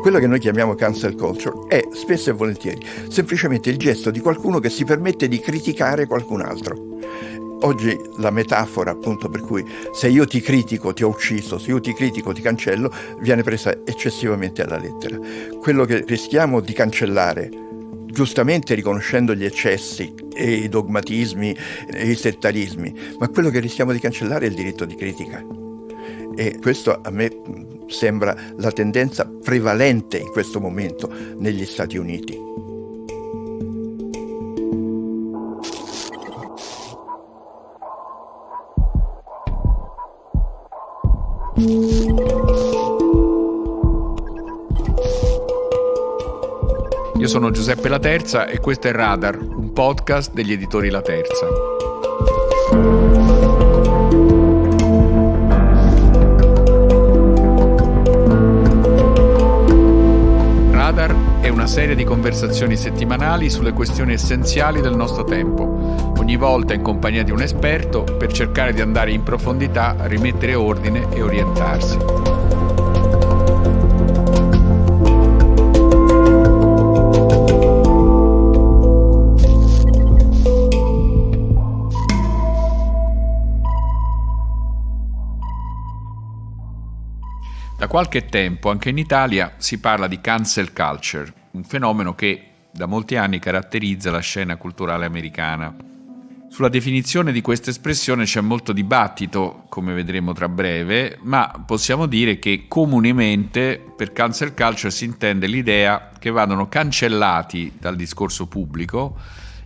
Quello che noi chiamiamo cancel culture è spesso e volentieri semplicemente il gesto di qualcuno che si permette di criticare qualcun altro. Oggi la metafora appunto per cui se io ti critico ti ho ucciso, se io ti critico ti cancello, viene presa eccessivamente alla lettera. Quello che rischiamo di cancellare giustamente riconoscendo gli eccessi e i dogmatismi e i settarismi, ma quello che rischiamo di cancellare è il diritto di critica. E questo a me sembra la tendenza prevalente in questo momento negli Stati Uniti. Io sono Giuseppe La Terza e questo è Radar, un podcast degli editori La Terza. Una serie di conversazioni settimanali sulle questioni essenziali del nostro tempo, ogni volta in compagnia di un esperto per cercare di andare in profondità, rimettere ordine e orientarsi. Da qualche tempo anche in Italia si parla di cancel culture, un fenomeno che da molti anni caratterizza la scena culturale americana. Sulla definizione di questa espressione c'è molto dibattito, come vedremo tra breve, ma possiamo dire che comunemente per cancel culture si intende l'idea che vadano cancellati dal discorso pubblico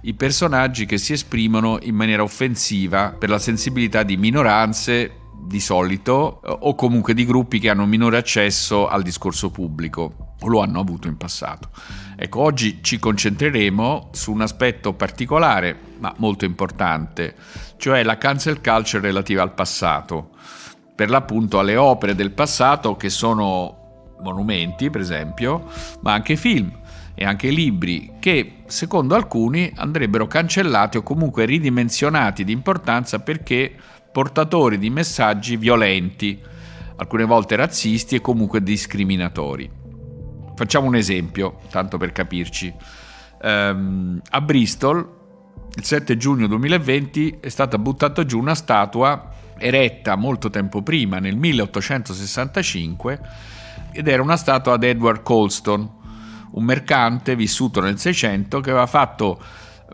i personaggi che si esprimono in maniera offensiva per la sensibilità di minoranze, di solito eh, o comunque di gruppi che hanno minore accesso al discorso pubblico o lo hanno avuto in passato. Ecco, oggi ci concentreremo su un aspetto particolare ma molto importante, cioè la cancel culture relativa al passato, per l'appunto alle opere del passato che sono monumenti, per esempio, ma anche film e anche libri che, secondo alcuni, andrebbero cancellati o comunque ridimensionati di importanza perché portatori di messaggi violenti, alcune volte razzisti e comunque discriminatori. Facciamo un esempio, tanto per capirci. Um, a Bristol, il 7 giugno 2020, è stata buttata giù una statua eretta molto tempo prima, nel 1865, ed era una statua ad Edward Colston, un mercante vissuto nel 600 che aveva fatto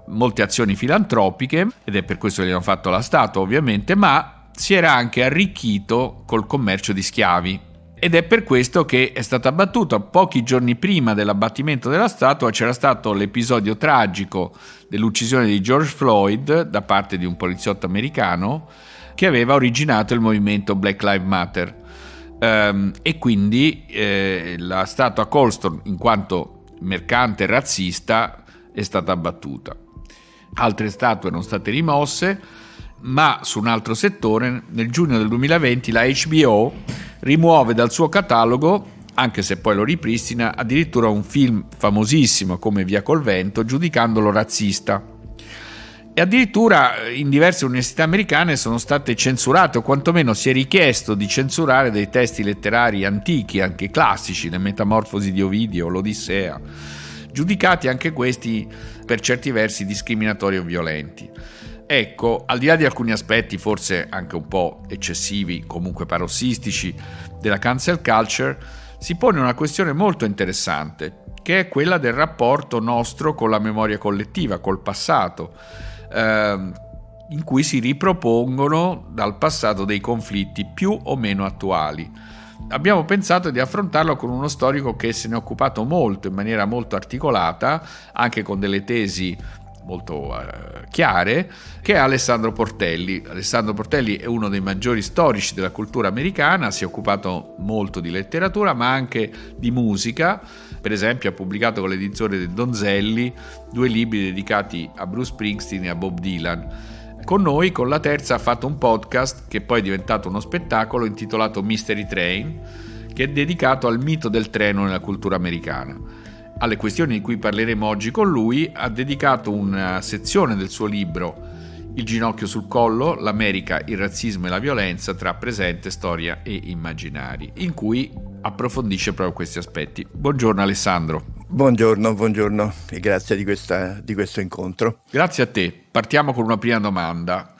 molte azioni filantropiche ed è per questo che gli hanno fatto la statua ovviamente, ma si era anche arricchito col commercio di schiavi. Ed è per questo che è stato abbattuto. Pochi giorni prima dell'abbattimento della statua c'era stato l'episodio tragico dell'uccisione di George Floyd da parte di un poliziotto americano che aveva originato il movimento Black Lives Matter. Um, e quindi eh, la statua Colston, in quanto mercante razzista, è stata abbattuta altre statue erano state rimosse, ma su un altro settore, nel giugno del 2020 la HBO rimuove dal suo catalogo, anche se poi lo ripristina, addirittura un film famosissimo come Via col vento, giudicandolo razzista. E addirittura in diverse università americane sono state censurate, o quantomeno si è richiesto di censurare dei testi letterari antichi, anche classici, le Metamorfosi di Ovidio, l'Odissea giudicati anche questi per certi versi discriminatori o violenti. Ecco, al di là di alcuni aspetti forse anche un po' eccessivi, comunque parossistici, della cancel culture, si pone una questione molto interessante, che è quella del rapporto nostro con la memoria collettiva, col passato, ehm, in cui si ripropongono dal passato dei conflitti più o meno attuali. Abbiamo pensato di affrontarlo con uno storico che se ne è occupato molto, in maniera molto articolata, anche con delle tesi molto uh, chiare, che è Alessandro Portelli. Alessandro Portelli è uno dei maggiori storici della cultura americana, si è occupato molto di letteratura, ma anche di musica. Per esempio ha pubblicato con l'edizione del Donzelli due libri dedicati a Bruce Springsteen e a Bob Dylan con noi, con la terza, ha fatto un podcast che poi è diventato uno spettacolo intitolato Mystery Train, che è dedicato al mito del treno nella cultura americana. Alle questioni di cui parleremo oggi con lui ha dedicato una sezione del suo libro Il ginocchio sul collo, l'America, il razzismo e la violenza tra presente, storia e immaginari, in cui approfondisce proprio questi aspetti. Buongiorno Alessandro. Buongiorno, buongiorno e grazie di, questa, di questo incontro. Grazie a te. Partiamo con una prima domanda.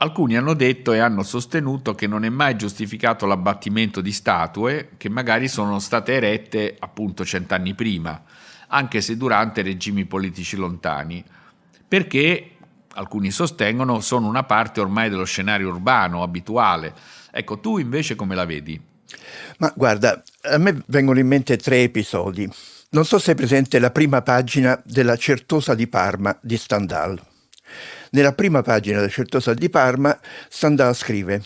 Alcuni hanno detto e hanno sostenuto che non è mai giustificato l'abbattimento di statue che magari sono state erette appunto cent'anni prima, anche se durante regimi politici lontani, perché alcuni sostengono sono una parte ormai dello scenario urbano abituale. Ecco, tu invece come la vedi? Ma guarda, a me vengono in mente tre episodi. Non so se è presente la prima pagina della Certosa di Parma di Stendhal. Nella prima pagina della Certosa di Parma, Stendhal scrive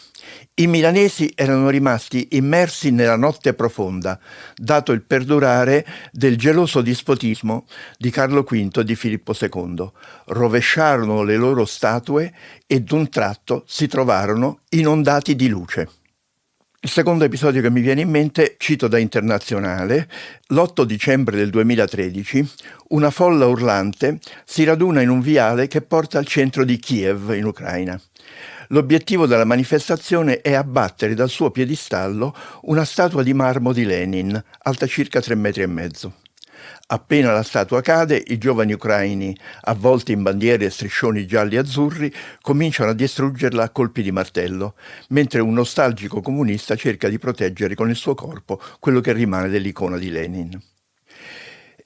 i milanesi erano rimasti immersi nella notte profonda, dato il perdurare del geloso dispotismo di Carlo V e di Filippo II. Rovesciarono le loro statue e d'un tratto si trovarono inondati di luce. Il secondo episodio che mi viene in mente, cito da Internazionale, l'8 dicembre del 2013, una folla urlante si raduna in un viale che porta al centro di Kiev, in Ucraina. L'obiettivo della manifestazione è abbattere dal suo piedistallo una statua di marmo di Lenin, alta circa tre metri e mezzo. Appena la statua cade, i giovani ucraini, avvolti in bandiere e striscioni gialli e azzurri, cominciano a distruggerla a colpi di martello, mentre un nostalgico comunista cerca di proteggere con il suo corpo quello che rimane dell'icona di Lenin.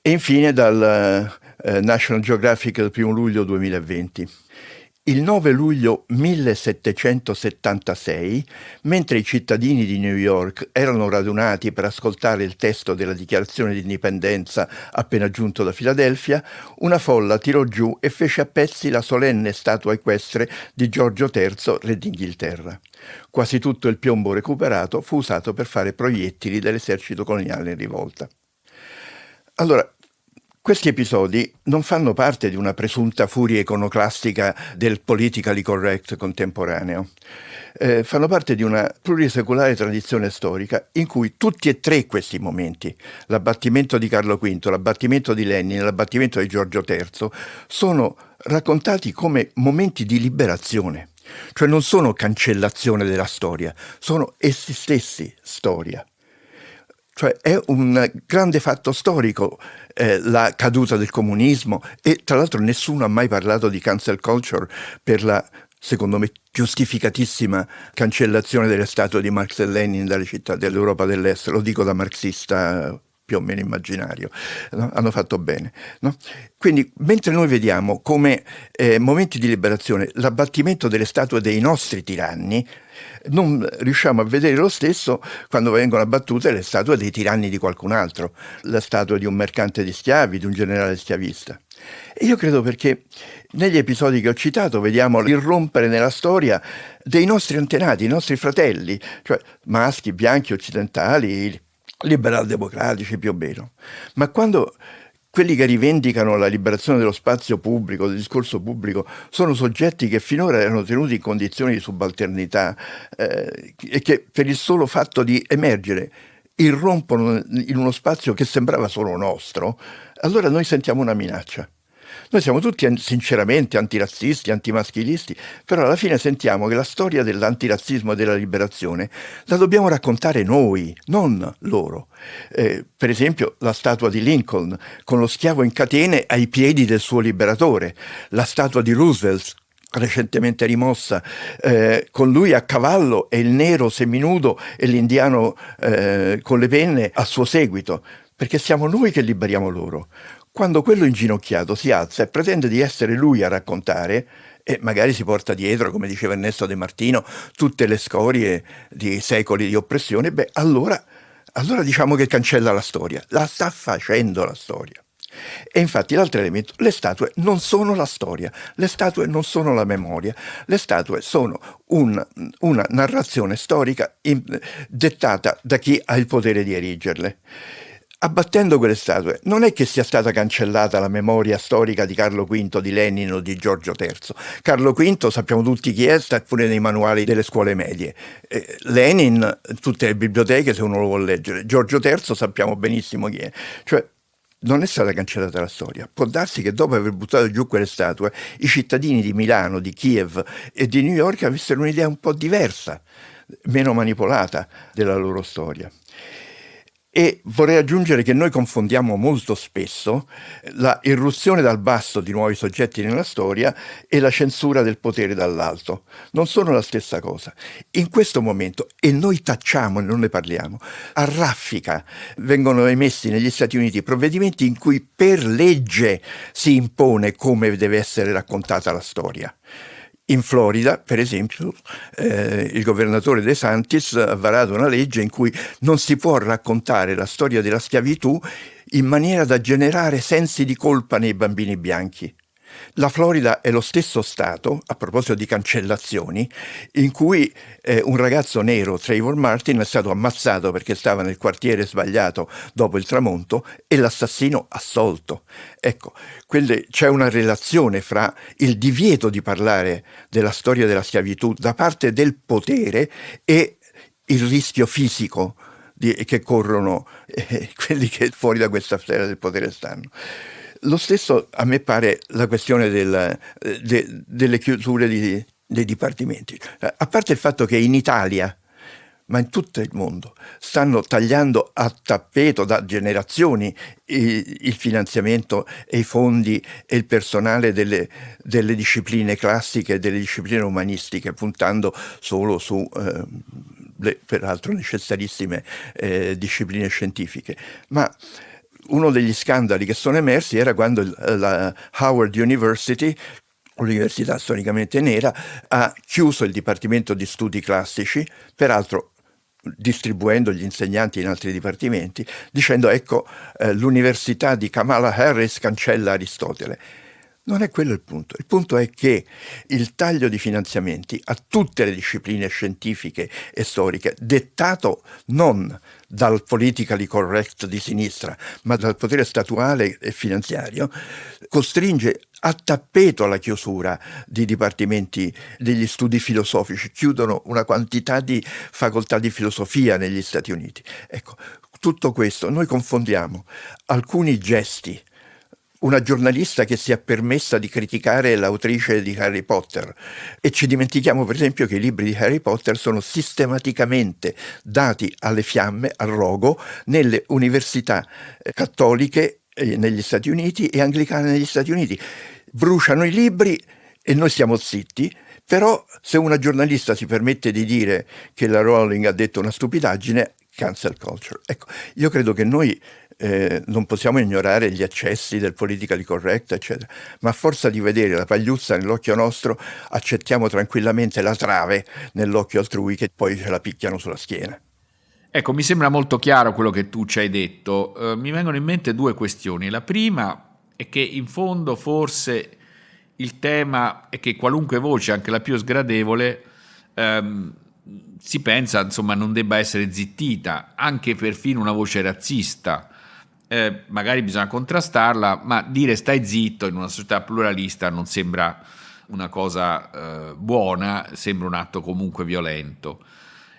E infine dal eh, National Geographic del 1 luglio 2020. Il 9 luglio 1776, mentre i cittadini di New York erano radunati per ascoltare il testo della dichiarazione di indipendenza appena giunto da Filadelfia, una folla tirò giù e fece a pezzi la solenne statua equestre di Giorgio III, re d'Inghilterra. Quasi tutto il piombo recuperato fu usato per fare proiettili dell'esercito coloniale in rivolta. Allora, questi episodi non fanno parte di una presunta furia iconoclastica del politically correct contemporaneo. Eh, fanno parte di una plurisecolare tradizione storica in cui tutti e tre questi momenti, l'abbattimento di Carlo V, l'abbattimento di Lenin, l'abbattimento di Giorgio III, sono raccontati come momenti di liberazione, cioè non sono cancellazione della storia, sono essi stessi storia. Cioè è un grande fatto storico eh, la caduta del comunismo e tra l'altro nessuno ha mai parlato di cancel culture per la secondo me giustificatissima cancellazione delle statue di Marx e Lenin dalle città dell'Europa dell'Est, lo dico da marxista più o meno immaginario, no? hanno fatto bene. No? Quindi mentre noi vediamo come eh, momenti di liberazione l'abbattimento delle statue dei nostri tiranni, non riusciamo a vedere lo stesso quando vengono abbattute le statue dei tiranni di qualcun altro, la statua di un mercante di schiavi, di un generale schiavista. Io credo perché negli episodi che ho citato vediamo l'irrompere nella storia dei nostri antenati, i nostri fratelli, cioè maschi, bianchi, occidentali, liberal democratici più o meno. Ma quando quelli che rivendicano la liberazione dello spazio pubblico, del discorso pubblico, sono soggetti che finora erano tenuti in condizioni di subalternità eh, e che per il solo fatto di emergere irrompono in uno spazio che sembrava solo nostro, allora noi sentiamo una minaccia. Noi siamo tutti sinceramente antirazzisti, antimaschilisti, però alla fine sentiamo che la storia dell'antirazzismo e della liberazione la dobbiamo raccontare noi, non loro. Eh, per esempio la statua di Lincoln con lo schiavo in catene ai piedi del suo liberatore, la statua di Roosevelt recentemente rimossa, eh, con lui a cavallo e il nero seminudo e l'indiano eh, con le penne a suo seguito, perché siamo noi che liberiamo loro. Quando quello inginocchiato si alza e pretende di essere lui a raccontare, e magari si porta dietro, come diceva Ernesto De Martino, tutte le scorie di secoli di oppressione, beh, allora, allora diciamo che cancella la storia. La sta facendo la storia. E infatti l'altro elemento, le statue non sono la storia, le statue non sono la memoria, le statue sono un, una narrazione storica in, dettata da chi ha il potere di erigerle abbattendo quelle statue non è che sia stata cancellata la memoria storica di Carlo V, di Lenin o di Giorgio III. Carlo V sappiamo tutti chi è, sta pure nei manuali delle scuole medie. Eh, Lenin, tutte le biblioteche se uno lo vuole leggere. Giorgio III sappiamo benissimo chi è. Cioè, non è stata cancellata la storia. Può darsi che dopo aver buttato giù quelle statue, i cittadini di Milano, di Kiev e di New York avessero un'idea un po' diversa, meno manipolata della loro storia. E vorrei aggiungere che noi confondiamo molto spesso la irruzione dal basso di nuovi soggetti nella storia e la censura del potere dall'alto. Non sono la stessa cosa. In questo momento, e noi tacciamo e non ne parliamo, a raffica vengono emessi negli Stati Uniti provvedimenti in cui per legge si impone come deve essere raccontata la storia. In Florida, per esempio, eh, il governatore De Santis ha varato una legge in cui non si può raccontare la storia della schiavitù in maniera da generare sensi di colpa nei bambini bianchi. La Florida è lo stesso stato, a proposito di cancellazioni, in cui eh, un ragazzo nero, Trayvon Martin, è stato ammazzato perché stava nel quartiere sbagliato dopo il tramonto e l'assassino assolto. Ecco, quelle, c'è una relazione fra il divieto di parlare della storia della schiavitù da parte del potere e il rischio fisico di, che corrono eh, quelli che fuori da questa sfera del potere stanno. Lo stesso a me pare la questione del, de, delle chiusure di, dei dipartimenti. A parte il fatto che in Italia, ma in tutto il mondo, stanno tagliando a tappeto da generazioni il, finanziamento e i fondi e il personale delle, delle discipline classiche delle discipline umanistiche, puntando solo su... Eh, le, peraltro necessarissime eh, discipline scientifiche. Ma uno degli scandali che sono emersi era quando la Howard University università storicamente nera, ha chiuso il Dipartimento di Studi Classici, peraltro distribuendo gli insegnanti in altri dipartimenti, dicendo ecco eh, l'università di Kamala Harris cancella Aristotele. Non è quello il punto. Il punto è che il taglio di finanziamenti a tutte le discipline scientifiche e storiche, dettato non dal politically correct di sinistra, ma dal potere statuale e finanziario, costringe a tappeto la chiusura di dipartimenti degli studi filosofici, chiudono una quantità di facoltà di filosofia negli Stati Uniti. Ecco, tutto questo noi confondiamo alcuni gesti una giornalista che si è permessa di criticare l'autrice di Harry Potter e ci dimentichiamo per esempio che i libri di Harry Potter sono sistematicamente dati alle fiamme, al rogo, nelle università eh, cattoliche eh, negli Stati Uniti e anglicane negli Stati Uniti. Bruciano i libri e noi siamo zitti, però se una giornalista si permette di dire che la Rowling ha detto una stupidaggine, cancel culture. Ecco, io credo che noi eh, non possiamo ignorare gli eccessi del politically correct, eccetera, ma a forza di vedere la pagliuzza nell'occhio nostro accettiamo tranquillamente la trave nell'occhio altrui che poi ce la picchiano sulla schiena. Ecco, mi sembra molto chiaro quello che tu ci hai detto. Uh, mi vengono in mente due questioni. La prima è che in fondo forse il tema è che qualunque voce, anche la più sgradevole, um, si pensa insomma non debba essere zittita, anche perfino una voce razzista eh, magari bisogna contrastarla, ma dire stai zitto in una società pluralista non sembra una cosa eh, buona, sembra un atto comunque violento.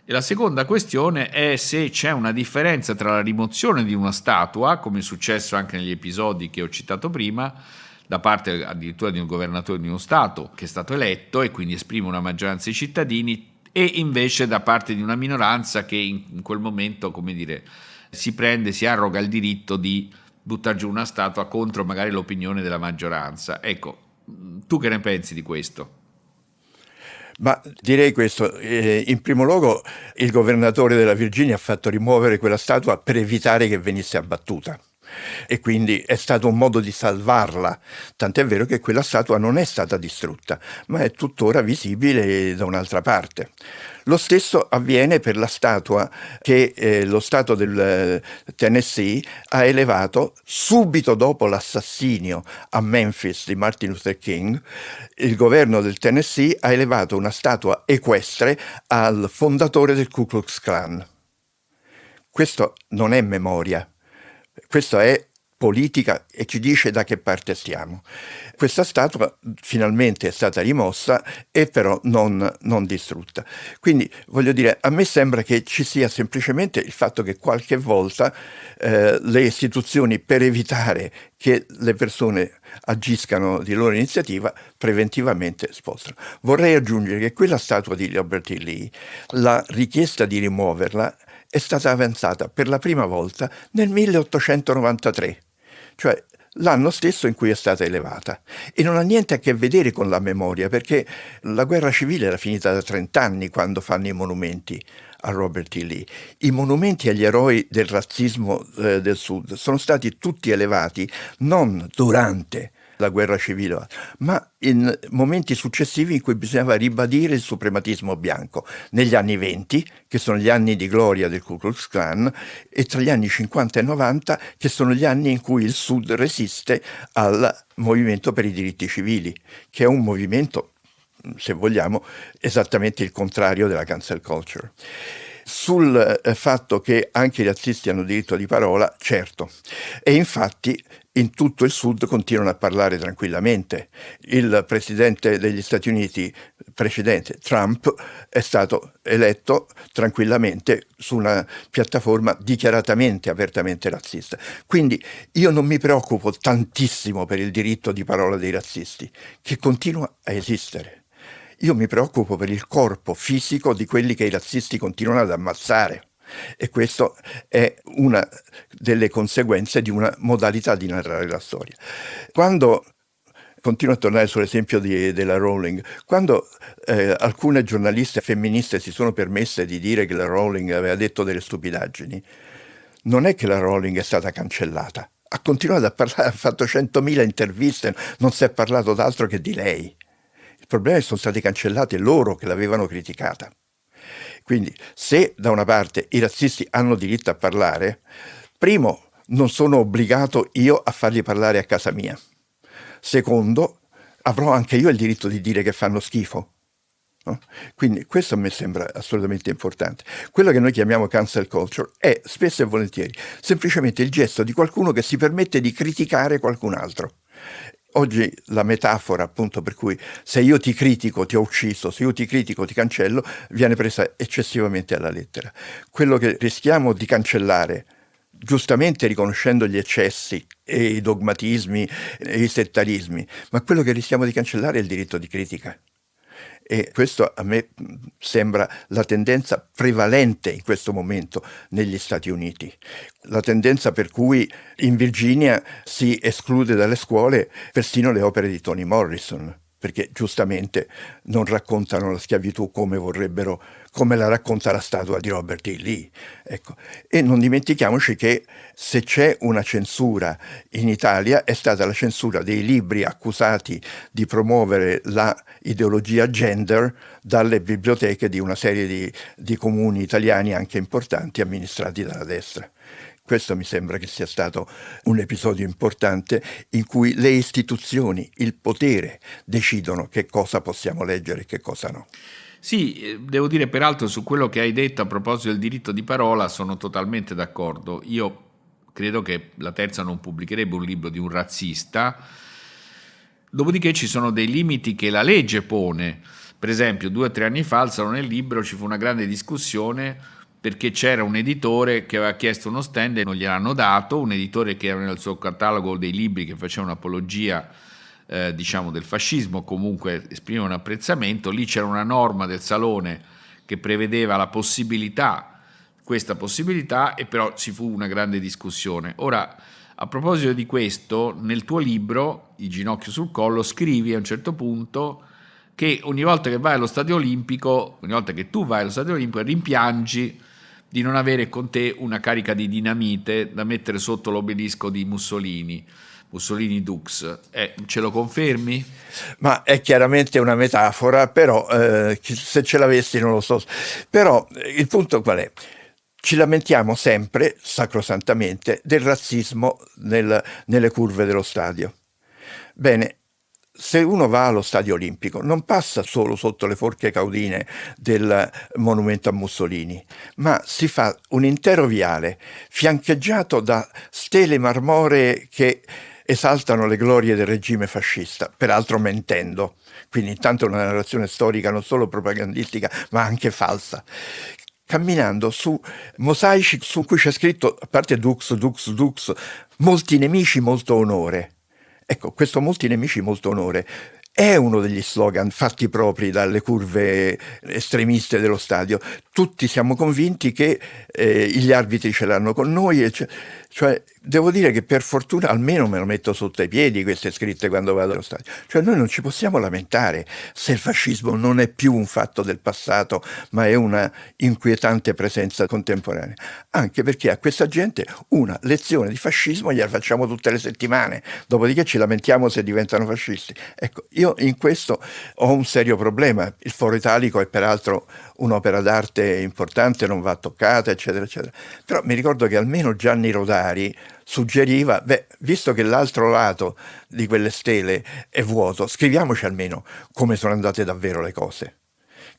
E la seconda questione è se c'è una differenza tra la rimozione di una statua, come è successo anche negli episodi che ho citato prima, da parte addirittura di un governatore di uno Stato che è stato eletto e quindi esprime una maggioranza dei cittadini, e invece da parte di una minoranza che in quel momento, come dire, si prende, si arroga il diritto di buttare giù una statua contro magari l'opinione della maggioranza. Ecco, tu che ne pensi di questo? Ma direi questo, eh, in primo luogo il governatore della Virginia ha fatto rimuovere quella statua per evitare che venisse abbattuta e quindi è stato un modo di salvarla, tant'è vero che quella statua non è stata distrutta, ma è tuttora visibile da un'altra parte. Lo stesso avviene per la statua che eh, lo Stato del eh, Tennessee ha elevato subito dopo l'assassinio a Memphis di Martin Luther King. Il governo del Tennessee ha elevato una statua equestre al fondatore del Ku Klux Klan. Questo non è memoria, questo è politica e ci dice da che parte stiamo. Questa statua finalmente è stata rimossa e però non, non, distrutta. Quindi voglio dire, a me sembra che ci sia semplicemente il fatto che qualche volta eh, le istituzioni per evitare che le persone agiscano di loro iniziativa preventivamente spostano. Vorrei aggiungere che quella statua di Robert E. Lee, la richiesta di rimuoverla è stata avanzata per la prima volta nel 1893 cioè l'anno stesso in cui è stata elevata. E non ha niente a che vedere con la memoria, perché la guerra civile era finita da 30 anni quando fanno i monumenti a Robert E. Lee. I monumenti agli eroi del razzismo eh, del Sud sono stati tutti elevati non durante la guerra civile, ma in momenti successivi in cui bisognava ribadire il suprematismo bianco, negli anni 20, che sono gli anni di gloria del Ku Klux Klan, e tra gli anni 50 e 90, che sono gli anni in cui il Sud resiste al movimento per i diritti civili, che è un movimento, se vogliamo, esattamente il contrario della cancel culture sul eh, fatto che anche i razzisti hanno diritto di parola, certo. E infatti in tutto il Sud continuano a parlare tranquillamente. Il presidente degli Stati Uniti precedente, Trump, è stato eletto tranquillamente su una piattaforma dichiaratamente, apertamente razzista. Quindi io non mi preoccupo tantissimo per il diritto di parola dei razzisti, che continua a esistere. Io mi preoccupo per il corpo fisico di quelli che i razzisti continuano ad ammazzare. E questa è una delle conseguenze di una modalità di narrare la storia. Quando continuo a tornare sull'esempio della Rowling. Quando eh, alcune giornaliste femministe si sono permesse di dire che la Rowling aveva detto delle stupidaggini, non è che la Rowling è stata cancellata. Ha continuato a parlare, ha fatto 100.000 interviste, non si è parlato d'altro che di lei. Il problema è che sono stati cancellati loro che l'avevano criticata. Quindi se da una parte i razzisti hanno diritto a parlare, primo, non sono obbligato io a farli parlare a casa mia. Secondo, avrò anche io il diritto di dire che fanno schifo. No? Quindi questo a me sembra assolutamente importante. Quello che noi chiamiamo cancel culture è spesso e volentieri semplicemente il gesto di qualcuno che si permette di criticare qualcun altro. Oggi la metafora appunto per cui se io ti critico ti ho ucciso, se io ti critico ti cancello, viene presa eccessivamente alla lettera. Quello che rischiamo di cancellare, giustamente riconoscendo gli eccessi e i dogmatismi e i settarismi, ma quello che rischiamo di cancellare è il diritto di critica. E questo a me sembra la tendenza prevalente in questo momento negli Stati Uniti. La tendenza per cui in Virginia si esclude dalle scuole persino le opere di Toni Morrison perché giustamente non raccontano la schiavitù come vorrebbero, come la racconta la statua di Robert E. Lee. Ecco. E non dimentichiamoci che se c'è una censura in Italia è stata la censura dei libri accusati di promuovere la ideologia gender dalle biblioteche di una serie di, di comuni italiani anche importanti amministrati dalla destra. Questo mi sembra che sia stato un episodio importante in cui le istituzioni, il potere, decidono che cosa possiamo leggere e che cosa no. Sì, eh, devo dire peraltro su quello che hai detto a proposito del diritto di parola sono totalmente d'accordo. Io credo che la terza non pubblicherebbe un libro di un razzista, dopodiché ci sono dei limiti che la legge pone. Per esempio, due o tre anni fa al Salone Libro ci fu una grande discussione perché c'era un editore che aveva chiesto uno stand e non gliel'hanno dato, un editore che era nel suo catalogo dei libri che faceva un'apologia eh, diciamo del fascismo, comunque esprimeva un apprezzamento, lì c'era una norma del Salone che prevedeva la possibilità, questa possibilità, e però ci fu una grande discussione. Ora, a proposito di questo, nel tuo libro, I ginocchio sul collo, scrivi a un certo punto che ogni volta che vai allo stadio olimpico, ogni volta che tu vai allo stadio olimpico, rimpiangi di non avere con te una carica di dinamite da mettere sotto l'obelisco di Mussolini. Mussolini Dux. Eh, ce lo confermi? Ma è chiaramente una metafora, però eh, se ce l'avessi non lo so. Però eh, il punto qual è? Ci lamentiamo sempre, sacrosantamente, del razzismo nel, nelle curve dello stadio. Bene, se uno va allo stadio olimpico non passa solo sotto le forche caudine del monumento a Mussolini, ma si fa un intero viale fiancheggiato da stele marmoree che esaltano le glorie del regime fascista, peraltro mentendo. Quindi intanto una narrazione storica non solo propagandistica, ma anche falsa camminando su mosaici su cui c'è scritto, a parte Dux, Dux, Dux, molti nemici, molto onore. Ecco, questo molti nemici, molto onore è uno degli slogan fatti propri dalle curve estremiste dello stadio. Tutti siamo convinti che eh, gli arbitri ce l'hanno con noi, cioè, cioè Devo dire che per fortuna almeno me lo metto sotto i piedi queste scritte quando vado allo stadio. Cioè noi non ci possiamo lamentare se il fascismo non è più un fatto del passato, ma è una inquietante presenza contemporanea. Anche perché a questa gente una lezione di fascismo gliela facciamo tutte le settimane, dopodiché ci lamentiamo se diventano fascisti. Ecco, io in questo ho un serio problema. Il foro italico è peraltro un'opera d'arte importante, non va toccata, eccetera, eccetera. Però mi ricordo che almeno Gianni Rodari suggeriva, beh, visto che l'altro lato di quelle stele è vuoto, scriviamoci almeno come sono andate davvero le cose.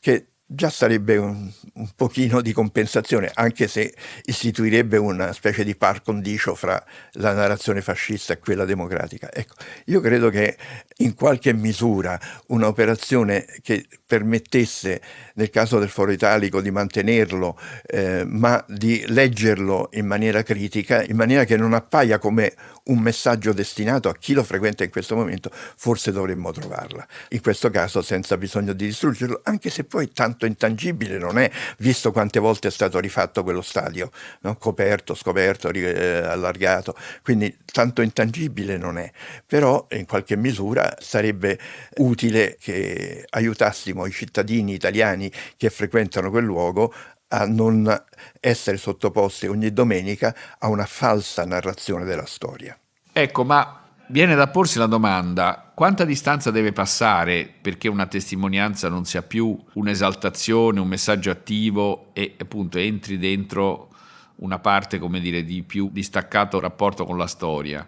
Che già sarebbe un, un, pochino di compensazione, anche se istituirebbe una specie di par condicio fra la narrazione fascista e quella democratica. Ecco, io credo che in qualche misura un'operazione che permettesse, nel caso del Foro Italico, di mantenerlo, eh, ma di leggerlo in maniera critica, in maniera che non appaia come un messaggio destinato a chi lo frequenta in questo momento, forse dovremmo trovarla. In questo caso senza bisogno di distruggerlo, anche se poi tanto intangibile non è, visto quante volte è stato rifatto quello stadio, no? coperto, scoperto, eh, allargato, quindi tanto intangibile non è. Però in qualche misura sarebbe utile che aiutassimo i cittadini italiani che frequentano quel luogo a non essere sottoposti ogni domenica a una falsa narrazione della storia. Ecco, ma viene da porsi la domanda, quanta distanza deve passare perché una testimonianza non sia più un'esaltazione, un messaggio attivo e appunto entri dentro una parte, come dire, di più distaccato rapporto con la storia?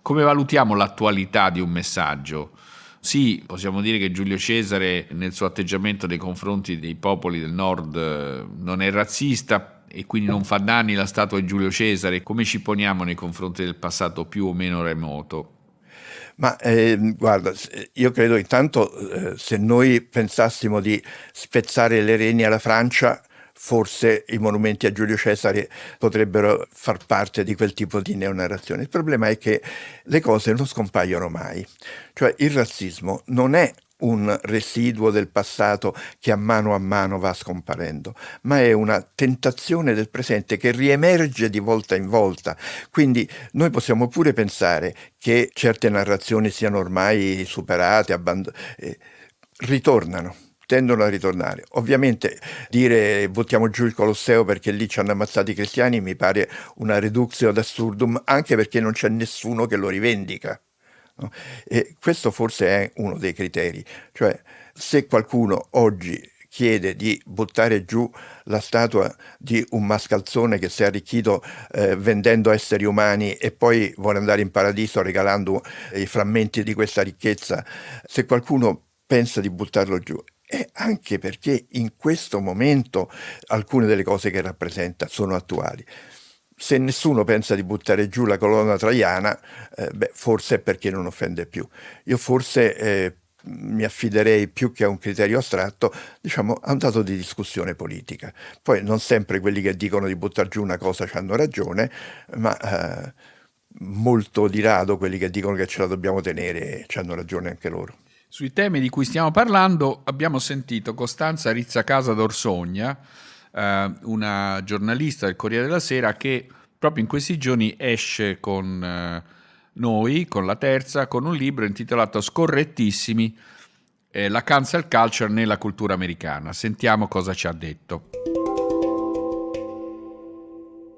Come valutiamo l'attualità di un messaggio? Sì, possiamo dire che Giulio Cesare nel suo atteggiamento nei confronti dei popoli del nord non è razzista e quindi non fa danni la statua di Giulio Cesare. Come ci poniamo nei confronti del passato più o meno remoto? Ma eh, guarda, io credo intanto eh, se noi pensassimo di spezzare le reni alla Francia, forse i monumenti a Giulio Cesare potrebbero far parte di quel tipo di neonarrazione. Il problema è che le cose non scompaiono mai, cioè il razzismo non è un residuo del passato che a mano a mano va scomparendo, ma è una tentazione del presente che riemerge di volta in volta. Quindi noi possiamo pure pensare che certe narrazioni siano ormai superate, abbandonate, eh, ritornano tendono a ritornare. Ovviamente dire buttiamo giù il Colosseo perché lì ci hanno ammazzato i cristiani mi pare una reduzione ad assurdum, anche perché non c'è nessuno che lo rivendica. No? E questo forse è uno dei criteri, cioè se qualcuno oggi chiede di buttare giù la statua di un mascalzone che si è arricchito eh, vendendo esseri umani e poi vuole andare in paradiso regalando i frammenti di questa ricchezza, se qualcuno pensa di buttarlo giù e anche perché in questo momento alcune delle cose che rappresenta sono attuali. Se nessuno pensa di buttare giù la colonna traiana, eh, beh, forse è perché non offende più. Io forse eh, mi affiderei più che a un criterio astratto, diciamo, a un dato di discussione politica. Poi non sempre quelli che dicono di buttare giù una cosa hanno ragione, ma eh, molto di rado quelli che dicono che ce la dobbiamo tenere hanno ragione anche loro. Sui temi di cui stiamo parlando abbiamo sentito Costanza Rizzacasa d'Orsogna, eh, una giornalista del Corriere della Sera che proprio in questi giorni esce con eh, noi, con la terza, con un libro intitolato Scorrettissimi, eh, la cancel culture nella cultura americana. Sentiamo cosa ci ha detto.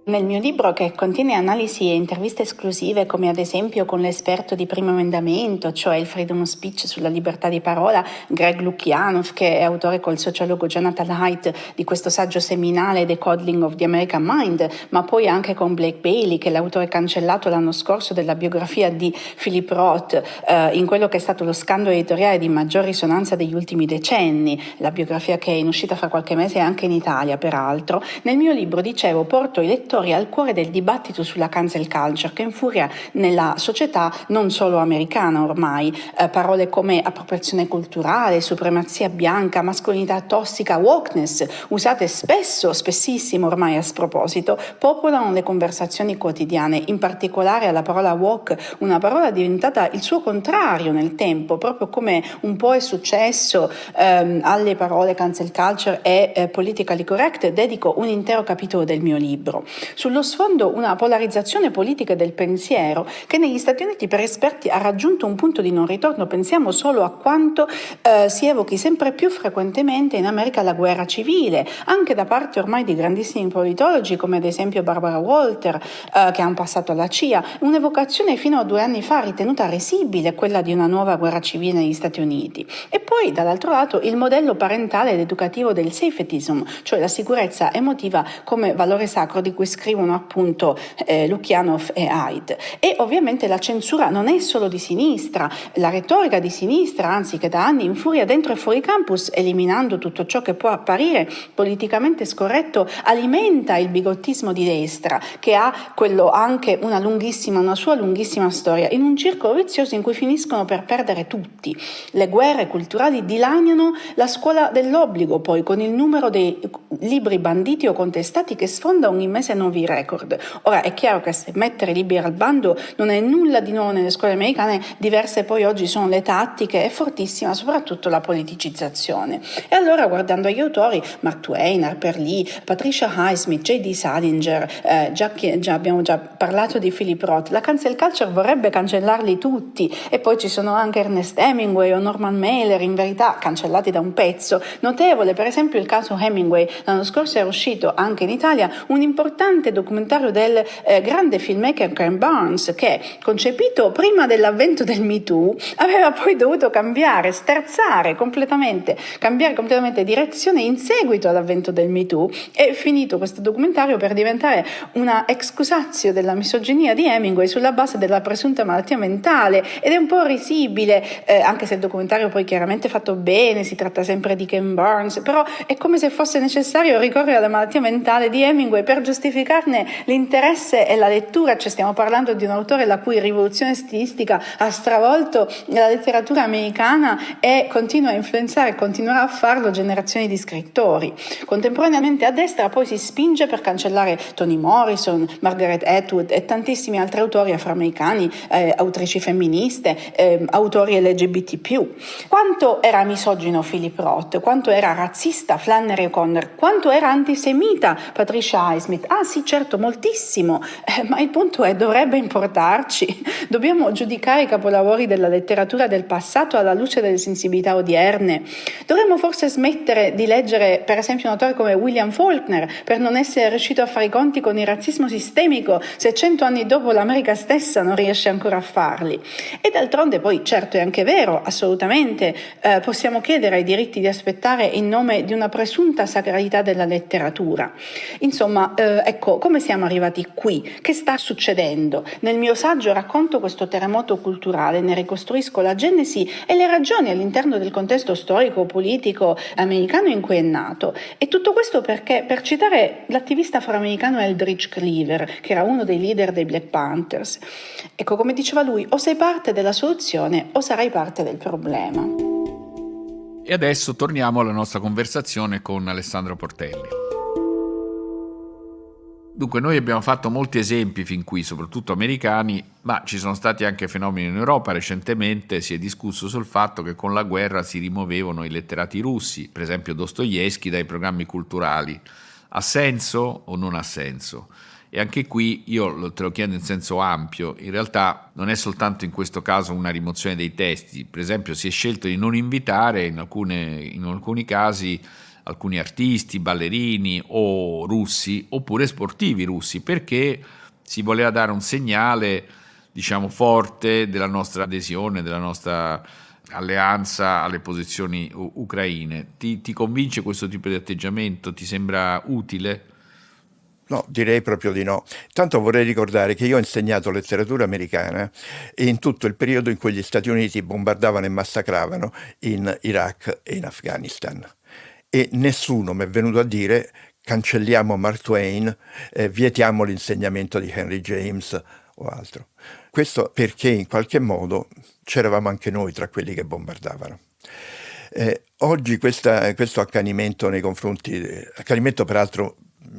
Nel mio libro, che contiene analisi e interviste esclusive, come ad esempio con l'esperto di primo emendamento, cioè il freedom of speech sulla libertà di parola, Greg Lukianov, che è autore col sociologo Jonathan Haidt di questo saggio seminale The Coddling of the American Mind, ma poi anche con Blake Bailey, che è l'autore cancellato l'anno scorso della biografia di Philip Roth, eh, in quello che è stato lo scandalo editoriale di maggior risonanza degli ultimi decenni, la biografia che è in uscita fra qualche mese anche in Italia, peraltro. Nel mio libro, dicevo, porto i lettori storia al cuore del dibattito sulla cancel culture che infuria nella società non solo americana ormai. Eh, parole come appropriazione culturale, supremazia bianca, mascolinità tossica, wokeness, usate spesso, spessissimo ormai a sproposito, popolano le conversazioni quotidiane, in particolare la parola woke, una parola diventata il suo contrario nel tempo, proprio come un po' è successo ehm, alle parole cancel culture e eh, politically correct, dedico un intero capitolo del mio libro. Sullo sfondo una polarizzazione politica del pensiero che negli Stati Uniti per esperti ha raggiunto un punto di non ritorno. Pensiamo solo a quanto eh, si evochi sempre più frequentemente in America la guerra civile, anche da parte ormai di grandissimi politologi come ad esempio Barbara Walter eh, che ha un passato alla CIA, un'evocazione fino a due anni fa ritenuta risibile quella di una nuova guerra civile negli Stati Uniti. E poi dall'altro lato il modello parentale ed educativo del safetyism, cioè la sicurezza emotiva come valore sacro di cui scrivono appunto eh, Lukianov e Haid. E ovviamente la censura non è solo di sinistra, la retorica di sinistra, anzi che da anni infuria dentro e fuori campus, eliminando tutto ciò che può apparire politicamente scorretto, alimenta il bigottismo di destra, che ha quello anche una lunghissima, una sua lunghissima storia, in un circolo vizioso in cui finiscono per perdere tutti. Le guerre culturali dilaniano la scuola dell'obbligo, poi con il numero dei libri banditi o contestati che sfonda ogni mese nuovi record. Ora è chiaro che se mettere libri al bando non è nulla di nuovo nelle scuole americane, diverse poi oggi sono le tattiche e fortissima soprattutto la politicizzazione. E allora guardando agli autori, Mark Twain, Harper Lee, Patricia Highsmith, J.D. Salinger, eh, già, già abbiamo già parlato di Philip Roth, la cancel culture vorrebbe cancellarli tutti e poi ci sono anche Ernest Hemingway o Norman Mailer, in verità cancellati da un pezzo. Notevole per esempio il caso Hemingway, l'anno scorso era uscito anche in Italia un importante documentario del eh, grande filmmaker Ken Barnes che, concepito prima dell'avvento del Me Too, aveva poi dovuto cambiare, sterzare completamente, cambiare completamente direzione in seguito all'avvento del Me Too. E finito questo documentario per diventare una excusatio della misoginia di Hemingway sulla base della presunta malattia mentale. Ed è un po' risibile, eh, anche se il documentario poi chiaramente fatto bene, si tratta sempre di Ken Barnes, però è come se fosse necessario ricorrere alla malattia mentale di Hemingway per giustificarne l'interesse e la lettura, cioè stiamo parlando di un autore la cui rivoluzione stilistica ha stravolto la letteratura americana e continua a influenzare, continuerà a farlo generazioni di scrittori. Contemporaneamente a destra poi si spinge per cancellare Toni Morrison, Margaret Atwood e tantissimi altri autori afroamericani, eh, autrici femministe, eh, autori LGBT+. Quanto era misogino Philip Roth, quanto era razzista Flannery O'Connor, quanto era antisemita Patricia Highsmith. Ah sì, certo, moltissimo, eh, ma il punto è dovrebbe importarci. Dobbiamo giudicare i capolavori della letteratura del passato alla luce delle sensibilità odierne. Dovremmo forse smettere di leggere, per esempio, un autore come William Faulkner per non essere riuscito a fare i conti con il razzismo sistemico se cento anni dopo l'America stessa non riesce ancora a farli. E d'altronde poi, certo è anche vero, assolutamente, eh, possiamo chiedere ai diritti di aspettare in nome di una presunta sacralità della letteratura. Insomma, eh, ecco, come siamo arrivati qui? Che sta succedendo? Nel mio saggio racconto questo terremoto culturale, ne ricostruisco la genesi e le ragioni all'interno del contesto storico-politico americano in cui è nato. E tutto questo perché, per citare l'attivista afroamericano Eldridge Cleaver, che era uno dei leader dei Black Panthers, ecco, come diceva lui, o sei parte della soluzione o sarai parte del problema. E adesso torniamo alla nostra conversazione con Alessandro Portelli. Dunque, noi abbiamo fatto molti esempi fin qui, soprattutto americani, ma ci sono stati anche fenomeni in Europa. Recentemente si è discusso sul fatto che con la guerra si rimuovevano i letterati russi, per esempio Dostoevsky, dai programmi culturali. Ha senso o non ha senso? E anche qui io te lo chiedo in senso ampio, in realtà non è soltanto in questo caso una rimozione dei testi, per esempio si è scelto di non invitare in, alcune, in alcuni casi alcuni artisti, ballerini o russi, oppure sportivi russi, perché si voleva dare un segnale, diciamo, forte della nostra adesione, della nostra alleanza alle posizioni ucraine. Ti, ti convince questo tipo di atteggiamento? Ti sembra utile? No, direi proprio di no. Tanto vorrei ricordare che io ho insegnato letteratura americana in tutto il periodo in cui gli Stati Uniti bombardavano e massacravano in Iraq e in Afghanistan. E nessuno mi è venuto a dire cancelliamo Mark Twain, eh, vietiamo l'insegnamento di Henry James o altro. Questo perché in qualche modo c'eravamo anche noi tra quelli che bombardavano. Eh, oggi questa, questo accanimento nei confronti, accanimento peraltro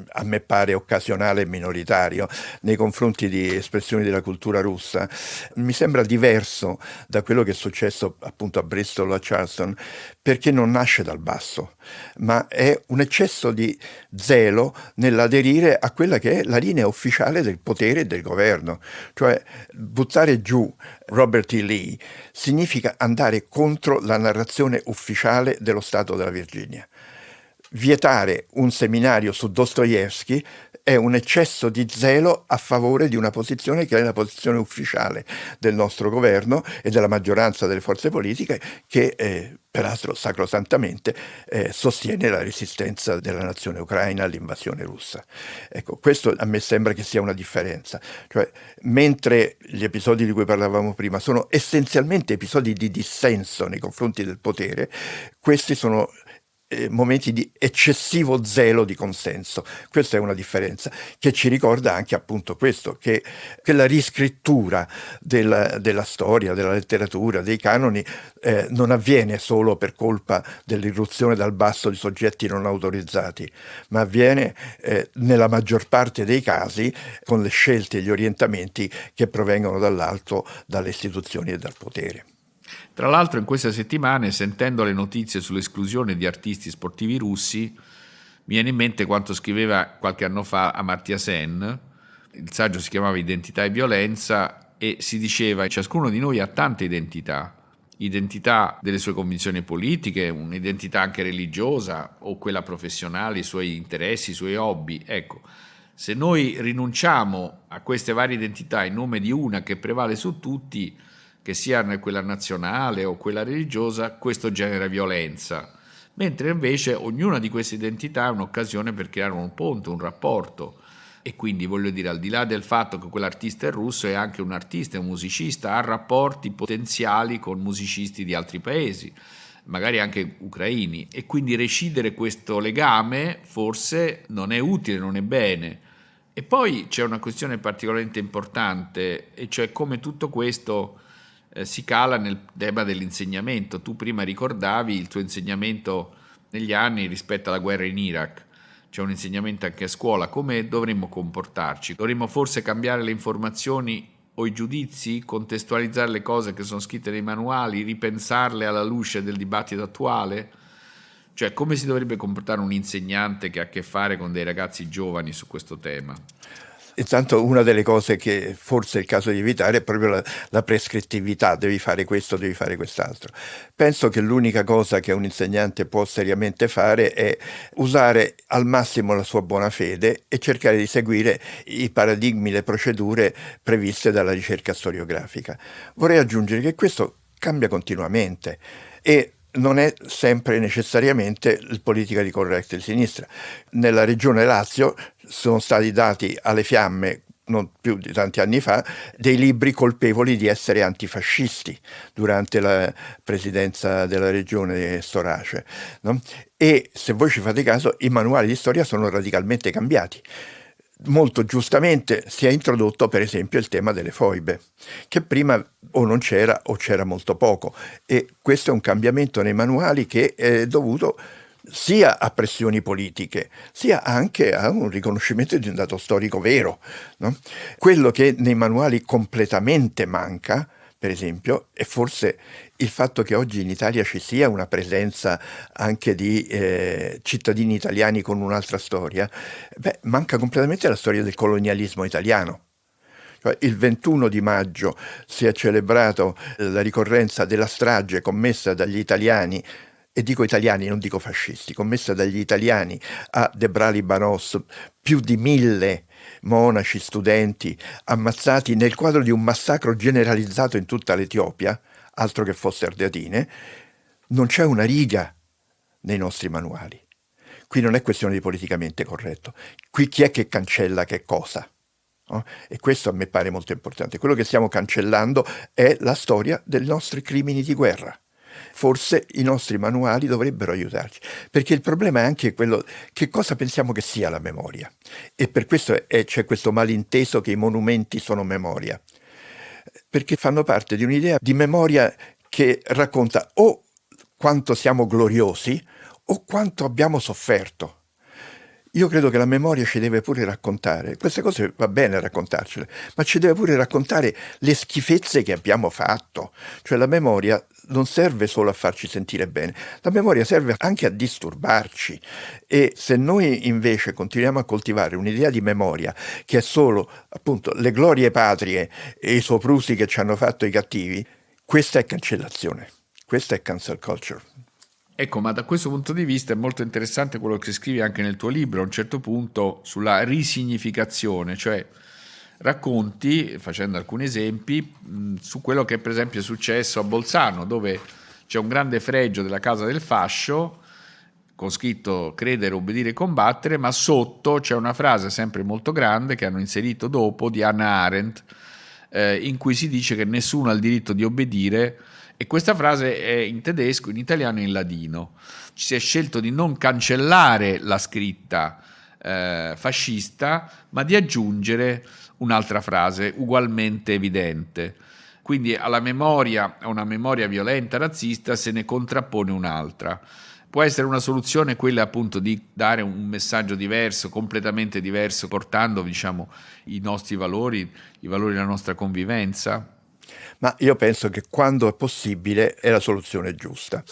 a me pare occasionale e minoritario nei confronti di espressioni della cultura russa, mi sembra diverso da quello che è successo appunto a Bristol o a Charleston, perché non nasce dal basso, ma è un eccesso di zelo nell'aderire a quella che è la linea ufficiale del potere e del governo. Cioè buttare giù Robert E. Lee significa andare contro la narrazione ufficiale dello Stato della Virginia vietare un seminario su Dostoevsky è un eccesso di zelo a favore di una posizione che è la posizione ufficiale del nostro governo e della maggioranza delle forze politiche che eh, peraltro sacrosantamente eh, sostiene la resistenza della nazione ucraina all'invasione russa. Ecco, questo a me sembra che sia una differenza. Cioè, mentre gli episodi di cui parlavamo prima sono essenzialmente episodi di dissenso nei confronti del potere, questi sono eh, momenti di eccessivo zelo di consenso. Questa è una differenza che ci ricorda anche appunto questo, che, che la riscrittura della, della, storia, della letteratura, dei canoni eh, non avviene solo per colpa dell'irruzione dal basso di soggetti non autorizzati, ma avviene eh, nella maggior parte dei casi con le scelte e gli orientamenti che provengono dall'alto, dalle istituzioni e dal potere. Tra l'altro in queste settimane, sentendo le notizie sull'esclusione di artisti sportivi russi, mi viene in mente quanto scriveva qualche anno fa Amartya Sen, il saggio si chiamava Identità e violenza e si diceva ciascuno di noi ha tante identità, identità delle sue convinzioni politiche, un'identità anche religiosa o quella professionale, i suoi interessi, i suoi hobby. Ecco, se noi rinunciamo a queste varie identità in nome di una che prevale su tutti, che sia quella nazionale o quella religiosa, questo genera violenza, mentre invece ognuna di queste identità è un'occasione per creare un ponte, un rapporto. E quindi voglio dire, al di là del fatto che quell'artista è russo, è anche un artista, è un musicista, ha rapporti potenziali con musicisti di altri paesi, magari anche ucraini, e quindi recidere questo legame forse non è utile, non è bene. E poi c'è una questione particolarmente importante, e cioè come tutto questo eh, si cala nel tema dell'insegnamento. Tu prima ricordavi il tuo insegnamento negli anni rispetto alla guerra in Iraq. C'è un insegnamento anche a scuola. Come dovremmo comportarci? Dovremmo forse cambiare le informazioni o i giudizi, contestualizzare le cose che sono scritte nei manuali, ripensarle alla luce del dibattito attuale? Cioè, come si dovrebbe comportare un insegnante che ha a che fare con dei ragazzi giovani su questo tema? Intanto una delle cose che forse è il caso di evitare è proprio la, la, prescrittività, devi fare questo, devi fare quest'altro. Penso che l'unica cosa che un insegnante può seriamente fare è usare al massimo la sua buona fede e cercare di seguire i paradigmi, le procedure previste dalla ricerca storiografica. Vorrei aggiungere che questo cambia continuamente e non è sempre necessariamente politica di correct di sinistra. Nella regione Lazio sono stati dati alle fiamme non più di tanti anni fa, dei libri colpevoli di essere antifascisti durante la presidenza della regione Storace. No? E se voi ci fate caso, i manuali di storia sono radicalmente cambiati molto giustamente si è introdotto per esempio il tema delle foibe, che prima o non c'era o c'era molto poco e questo è un cambiamento nei manuali che è dovuto sia a pressioni politiche, sia anche a un riconoscimento di un dato storico vero. No? Quello che nei manuali completamente manca per esempio, e forse il fatto che oggi in Italia ci sia una presenza anche di eh, cittadini italiani con un'altra storia, beh, manca completamente la storia del colonialismo italiano. Cioè, il 21 di maggio si è celebrato la ricorrenza della strage commessa dagli italiani e dico italiani, non dico fascisti, commessa dagli italiani a Debrali Banos, più di mille monaci, studenti ammazzati nel quadro di un massacro generalizzato in tutta l'Etiopia, altro che fosse Ardeatine, non c'è una riga nei nostri manuali. Qui non è questione di politicamente corretto. Qui chi è che cancella che cosa? No? E questo a me pare molto importante. Quello che stiamo cancellando è la storia dei nostri crimini di guerra. Forse i nostri manuali dovrebbero aiutarci, perché il problema è anche quello che cosa pensiamo che sia la memoria. E per questo c'è questo malinteso che i monumenti sono memoria, perché fanno parte di un'idea di memoria che racconta o quanto siamo gloriosi o quanto abbiamo sofferto. Io credo che la memoria ci deve pure raccontare, queste cose va bene raccontarcele, ma ci deve pure raccontare le schifezze che abbiamo fatto. Cioè la memoria non serve solo a farci sentire bene, la memoria serve anche a disturbarci e se noi invece continuiamo a coltivare un'idea di memoria che è solo appunto le glorie patrie e i soprusi che ci hanno fatto i cattivi, questa è cancellazione, questa è cancel culture. Ecco, ma da questo punto di vista è molto interessante quello che scrivi anche nel tuo libro, a un certo punto, sulla risignificazione, cioè racconti, facendo alcuni esempi, su quello che per esempio è successo a Bolzano, dove c'è un grande fregio della Casa del Fascio, con scritto credere, obbedire, combattere, ma sotto c'è una frase sempre molto grande che hanno inserito dopo di Hannah Arendt, eh, in cui si dice che nessuno ha il diritto di obbedire e questa frase è in tedesco, in italiano e in ladino. Ci si è scelto di non cancellare la scritta eh, fascista, ma di aggiungere un'altra frase ugualmente evidente. Quindi alla memoria, a una memoria violenta razzista se ne contrappone un'altra. Può essere una soluzione quella appunto di dare un messaggio diverso, completamente diverso, portando diciamo, i nostri valori, i valori della nostra convivenza? ma io penso che quando è possibile è la soluzione giusta.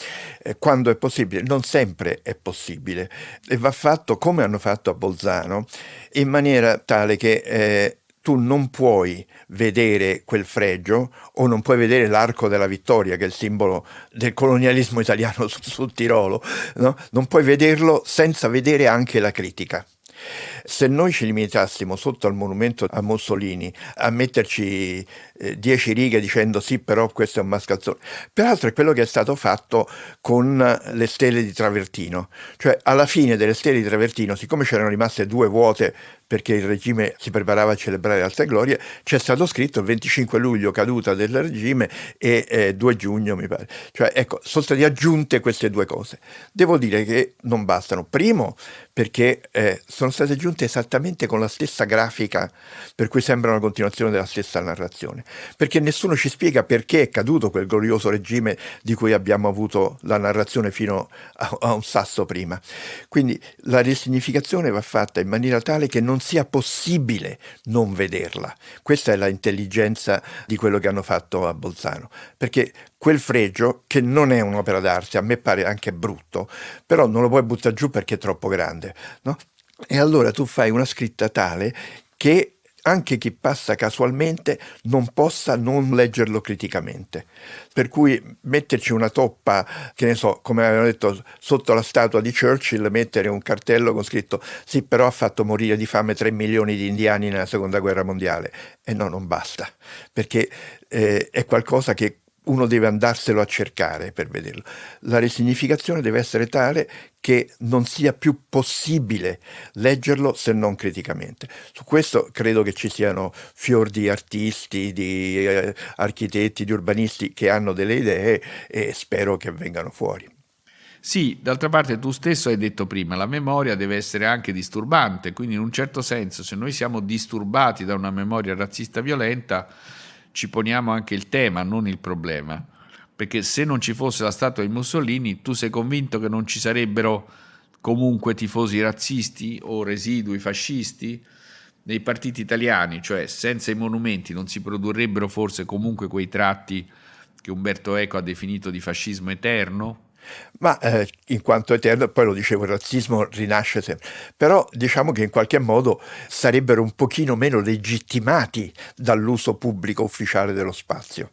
Eh, quando è possibile, non sempre è possibile e va fatto come hanno fatto a Bolzano, in maniera tale che eh, tu non puoi vedere quel fregio o non puoi vedere l'arco della vittoria, che è il simbolo del colonialismo italiano sul, sul Tirolo, no? non puoi vederlo senza vedere anche la critica. Se noi ci limitassimo sotto al monumento a Mussolini a metterci eh, dieci righe dicendo sì però questo è un mascalzone, peraltro è quello che è stato fatto con le stelle di Travertino, cioè alla fine delle stelle di Travertino, siccome c'erano rimaste due vuote perché il regime si preparava a celebrare altre glorie, c'è stato scritto il 25 luglio caduta del regime e eh, 2 giugno mi pare. Cioè ecco, sono state aggiunte queste due cose. Devo dire che non bastano. Primo perché eh, sono state aggiunte esattamente con la stessa grafica per cui sembra una continuazione della stessa narrazione. Perché nessuno ci spiega perché è caduto quel glorioso regime di cui abbiamo avuto la narrazione fino a, a un sasso prima. Quindi la risignificazione va fatta in maniera tale che non sia possibile non vederla. Questa è la intelligenza di quello che hanno fatto a Bolzano, perché quel fregio, che non è un'opera d'arte, a me pare anche brutto, però non lo puoi buttare giù perché è troppo grande, no? E allora tu fai una scritta tale che anche chi passa casualmente non possa non leggerlo criticamente. Per cui metterci una toppa, che ne so, come avevano detto, sotto la statua di Churchill, mettere un cartello con scritto sì, però ha fatto morire di fame 3 milioni di indiani nella seconda guerra mondiale. E no, non basta, perché eh, è qualcosa che uno deve andarselo a cercare per vederlo. La risignificazione deve essere tale che non sia più possibile leggerlo se non criticamente. Su questo credo che ci siano fior di artisti, di eh, architetti, di urbanisti che hanno delle idee e spero che vengano fuori. Sì, d'altra parte tu stesso hai detto prima, la memoria deve essere anche disturbante, quindi in un certo senso se noi siamo disturbati da una memoria razzista violenta, ci poniamo anche il tema, non il problema. Perché se non ci fosse la statua di Mussolini, tu sei convinto che non ci sarebbero comunque tifosi razzisti o residui fascisti? Nei partiti italiani, cioè senza i monumenti, non si produrrebbero forse comunque quei tratti che Umberto Eco ha definito di fascismo eterno? Ma eh, in quanto eterno, poi lo dicevo, il razzismo rinasce sempre, però diciamo che in qualche modo sarebbero un pochino meno legittimati dall'uso pubblico ufficiale dello spazio.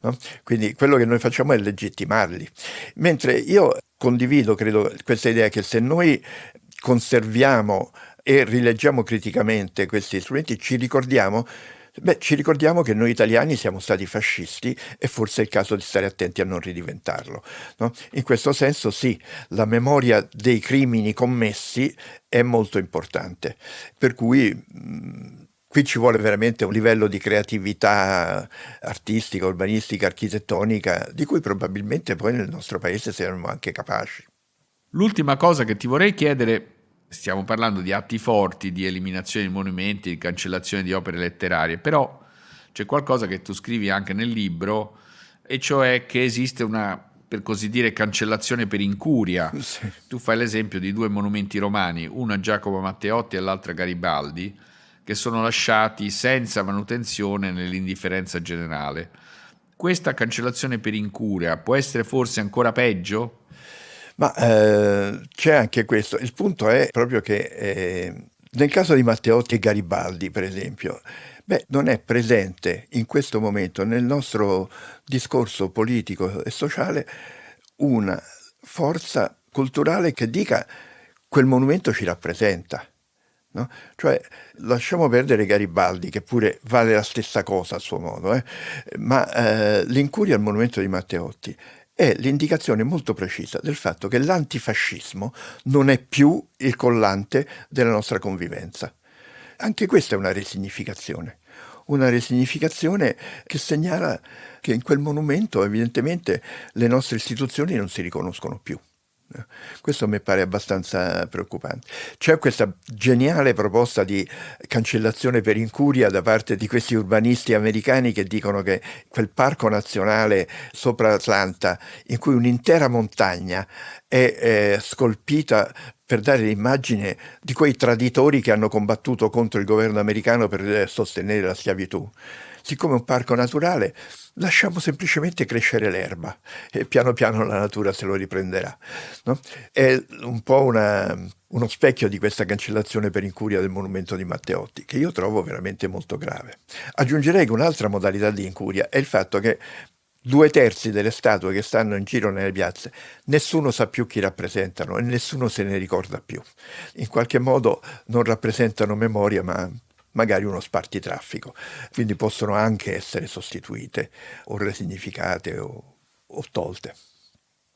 No? Quindi quello che noi facciamo è legittimarli. Mentre io condivido, credo, questa idea che se noi conserviamo e rileggiamo criticamente questi strumenti, ci ricordiamo Beh, ci ricordiamo che noi italiani siamo stati fascisti e forse è il caso di stare attenti a non ridiventarlo. No? In questo senso sì, la memoria dei crimini commessi è molto importante, per cui mh, qui ci vuole veramente un livello di creatività artistica, urbanistica, architettonica, di cui probabilmente poi nel nostro paese siamo anche capaci. L'ultima cosa che ti vorrei chiedere stiamo parlando di atti forti, di eliminazione di monumenti, di cancellazione di opere letterarie, però c'è qualcosa che tu scrivi anche nel libro, e cioè che esiste una, per così dire, cancellazione per incuria. Sì. Tu fai l'esempio di due monumenti romani, uno a Giacomo Matteotti e l'altro a Garibaldi, che sono lasciati senza manutenzione nell'indifferenza generale. Questa cancellazione per incuria può essere forse ancora peggio? Ma eh, c'è anche questo. Il punto è proprio che eh, nel caso di Matteotti e Garibaldi, per esempio, beh, non è presente in questo momento nel nostro discorso politico e sociale una forza culturale che dica quel monumento ci rappresenta. No? Cioè, lasciamo perdere Garibaldi, che pure vale la stessa cosa a suo modo, eh? ma eh, l'incuria al monumento di Matteotti è l'indicazione molto precisa del fatto che l'antifascismo non è più il collante della nostra convivenza. Anche questa è una resignificazione, una resignificazione che segnala che in quel monumento evidentemente le nostre istituzioni non si riconoscono più. Questo mi pare abbastanza preoccupante. C'è questa geniale proposta di cancellazione per incuria da parte di questi urbanisti americani che dicono che quel parco nazionale sopra Atlanta, in cui un'intera montagna è eh, scolpita per dare l'immagine di quei traditori che hanno combattuto contro il governo americano per eh, sostenere la schiavitù. Siccome è un parco naturale, lasciamo semplicemente crescere l'erba e piano piano la natura se lo riprenderà. No? È un po' una, uno specchio di questa cancellazione per incuria del monumento di Matteotti, che io trovo veramente molto grave. Aggiungerei che un'altra modalità di incuria è il fatto che due terzi delle statue che stanno in giro nelle piazze, nessuno sa più chi rappresentano e nessuno se ne ricorda più. In qualche modo non rappresentano memoria, ma magari uno spartitraffico, quindi possono anche essere sostituite o resignificate o, o tolte.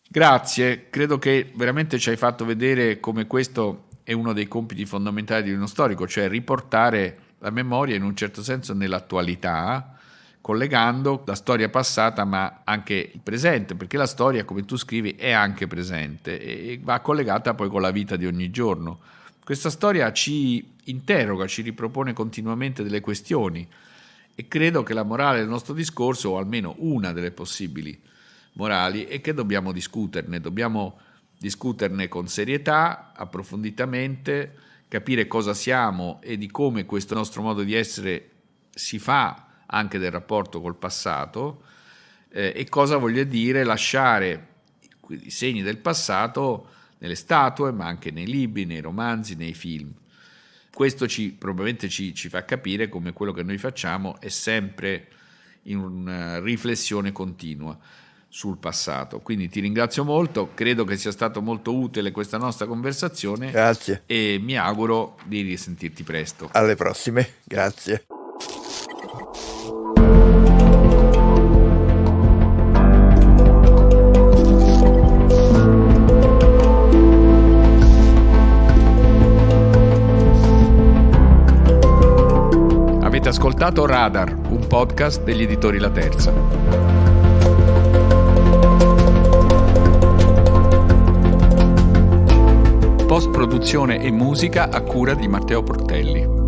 Grazie, credo che veramente ci hai fatto vedere come questo è uno dei compiti fondamentali di uno storico, cioè riportare la memoria in un certo senso nell'attualità, collegando la storia passata ma anche il presente, perché la storia, come tu scrivi, è anche presente e va collegata poi con la vita di ogni giorno. Questa storia ci interroga, ci ripropone continuamente delle questioni e credo che la morale del nostro discorso, o almeno una delle possibili morali, è che dobbiamo discuterne, dobbiamo discuterne con serietà, approfonditamente, capire cosa siamo e di come questo nostro modo di essere si fa anche del rapporto col passato eh, e cosa voglia dire lasciare i segni del passato nelle statue, ma anche nei libri, nei romanzi, nei film. Questo ci, probabilmente ci, ci fa capire come quello che noi facciamo è sempre in una riflessione continua sul passato. Quindi ti ringrazio molto, credo che sia stato molto utile questa nostra conversazione. Grazie. E mi auguro di risentirti presto. Alle prossime, grazie. Ascoltato Radar, un podcast degli editori La Terza. Post produzione e musica a cura di Matteo Portelli.